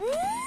Woo!